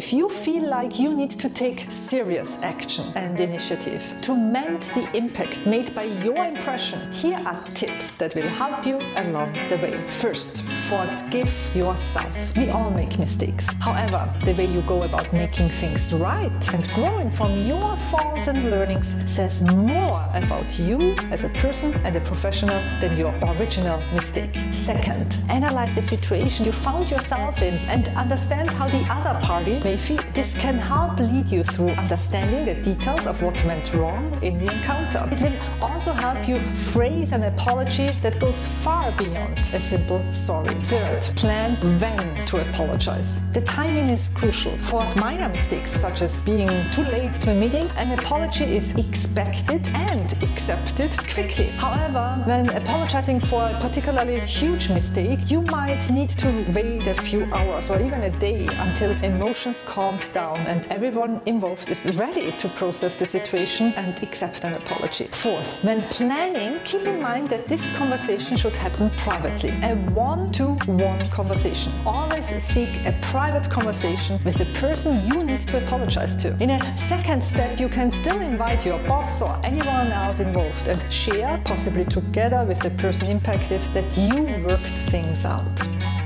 if you feel like you need to take serious action and initiative to mend the impact made by your impression, here are tips that will help you along the way. First, forgive yourself. We all make mistakes. However, the way you go about making things right and growing from your faults and learnings says more about you as a person and a professional than your original mistake. Second, analyze the situation you found yourself in and understand how the other party This can help lead you through understanding the details of what went wrong in the encounter. It will also help you phrase an apology that goes far beyond a simple sorry. Third, plan when to apologize. The timing is crucial. For minor mistakes such as being too late to a meeting, an apology is expected and accepted quickly. However, when apologizing for a particularly huge mistake, you might need to wait a few hours or even a day until emotions calmed down and everyone involved is ready to process the situation and accept an apology. Fourth, when planning, keep in mind that this conversation should happen privately. A one-to-one -one conversation. Always seek a private conversation with the person you need to apologize to. In a second step, you can still invite your boss or anyone else involved and share, possibly together with the person impacted, that you worked things out.